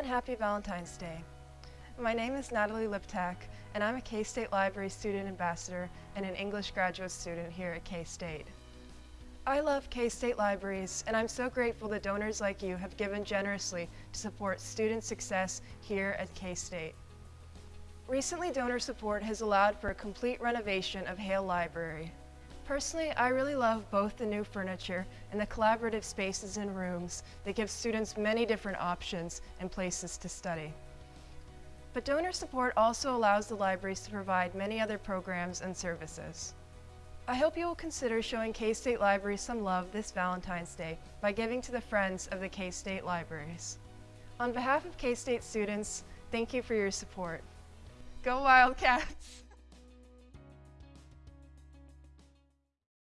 and happy Valentine's Day. My name is Natalie Liptak, and I'm a K-State Library Student Ambassador and an English graduate student here at K-State. I love K-State Libraries, and I'm so grateful that donors like you have given generously to support student success here at K-State. Recently, donor support has allowed for a complete renovation of Hale Library. Personally, I really love both the new furniture and the collaborative spaces and rooms that give students many different options and places to study. But donor support also allows the libraries to provide many other programs and services. I hope you will consider showing K-State Libraries some love this Valentine's Day by giving to the Friends of the K-State Libraries. On behalf of K-State students, thank you for your support. Go Wildcats!